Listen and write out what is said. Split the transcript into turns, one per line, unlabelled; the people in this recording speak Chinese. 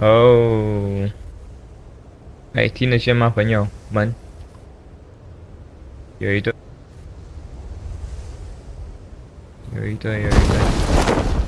哦。哎听得见吗朋友？们有一对。有一对有一对。